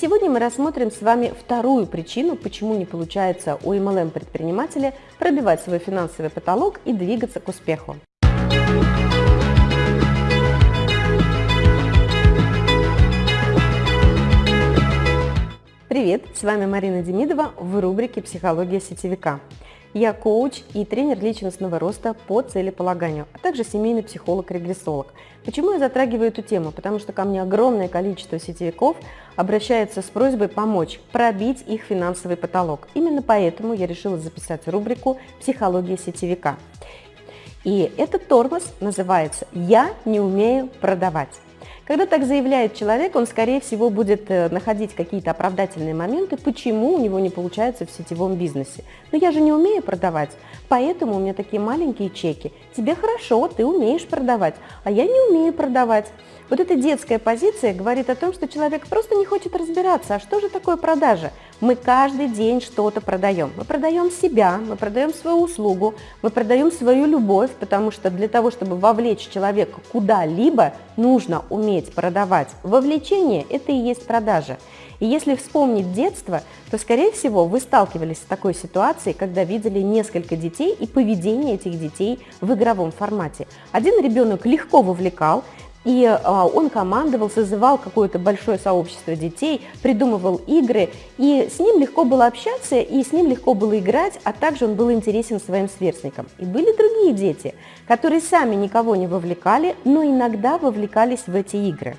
сегодня мы рассмотрим с вами вторую причину, почему не получается у MLM-предпринимателя пробивать свой финансовый потолок и двигаться к успеху. Привет, с вами Марина Демидова в рубрике «Психология сетевика». Я коуч и тренер личностного роста по целеполаганию, а также семейный психолог-регрессолог. Почему я затрагиваю эту тему? Потому что ко мне огромное количество сетевиков обращается с просьбой помочь пробить их финансовый потолок. Именно поэтому я решила записать рубрику «Психология сетевика». И этот тормоз называется «Я не умею продавать». Когда так заявляет человек, он, скорее всего, будет э, находить какие-то оправдательные моменты, почему у него не получается в сетевом бизнесе. Но я же не умею продавать, поэтому у меня такие маленькие чеки. Тебе хорошо, ты умеешь продавать, а я не умею продавать. Вот эта детская позиция говорит о том, что человек просто не хочет разбираться, а что же такое продажа? Мы каждый день что-то продаем. Мы продаем себя, мы продаем свою услугу, мы продаем свою любовь, потому что для того, чтобы вовлечь человека куда-либо, нужно уметь продавать. Вовлечение – это и есть продажа. И если вспомнить детство, то, скорее всего, вы сталкивались с такой ситуацией, когда видели несколько детей и поведение этих детей в игровом формате. Один ребенок легко вовлекал, и а, он командовал, созывал какое-то большое сообщество детей, придумывал игры, и с ним легко было общаться, и с ним легко было играть, а также он был интересен своим сверстникам. И были другие дети, которые сами никого не вовлекали, но иногда вовлекались в эти игры.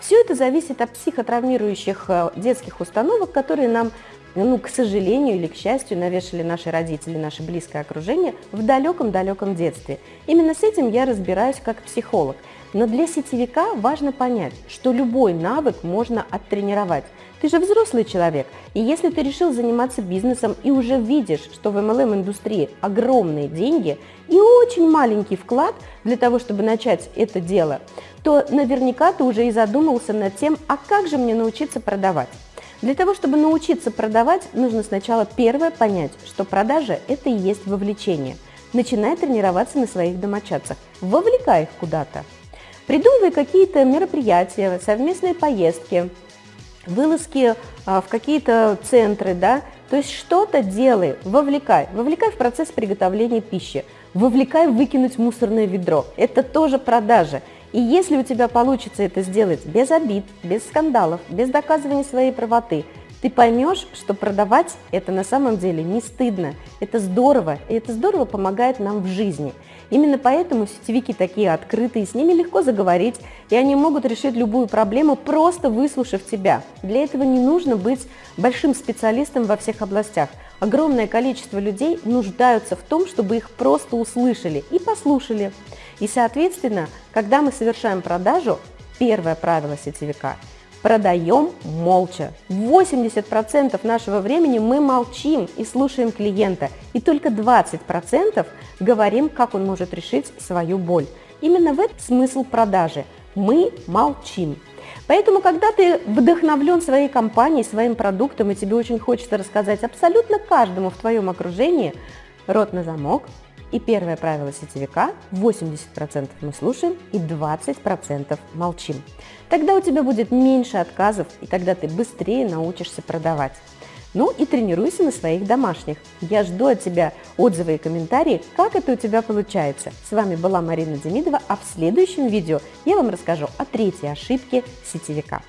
Все это зависит от психотравмирующих а, детских установок, которые нам ну, к сожалению или к счастью, навешали наши родители, наше близкое окружение в далеком-далеком детстве. Именно с этим я разбираюсь как психолог – но для сетевика важно понять, что любой навык можно оттренировать. Ты же взрослый человек, и если ты решил заниматься бизнесом и уже видишь, что в MLM-индустрии огромные деньги и очень маленький вклад для того, чтобы начать это дело, то наверняка ты уже и задумался над тем, а как же мне научиться продавать. Для того, чтобы научиться продавать, нужно сначала первое понять, что продажа – это и есть вовлечение. Начинай тренироваться на своих домочадцах, вовлекай их куда-то. Придумывай какие-то мероприятия, совместные поездки, вылазки а, в какие-то центры, да, то есть что-то делай, вовлекай, вовлекай в процесс приготовления пищи, вовлекай выкинуть мусорное ведро, это тоже продажа. И если у тебя получится это сделать без обид, без скандалов, без доказывания своей правоты, ты поймешь, что продавать это на самом деле не стыдно, это здорово, и это здорово помогает нам в жизни. Именно поэтому сетевики такие открытые, с ними легко заговорить, и они могут решить любую проблему, просто выслушав тебя. Для этого не нужно быть большим специалистом во всех областях. Огромное количество людей нуждаются в том, чтобы их просто услышали и послушали. И, соответственно, когда мы совершаем продажу, первое правило сетевика – продаем молча. 80% нашего времени мы молчим и слушаем клиента, и только 20% говорим, как он может решить свою боль. Именно в этом смысл продажи. Мы молчим. Поэтому, когда ты вдохновлен своей компанией, своим продуктом, и тебе очень хочется рассказать абсолютно каждому в твоем окружении, рот на замок, и первое правило сетевика – 80% мы слушаем и 20% молчим. Тогда у тебя будет меньше отказов, и тогда ты быстрее научишься продавать. Ну и тренируйся на своих домашних. Я жду от тебя отзывы и комментарии, как это у тебя получается. С вами была Марина Демидова, а в следующем видео я вам расскажу о третьей ошибке сетевика.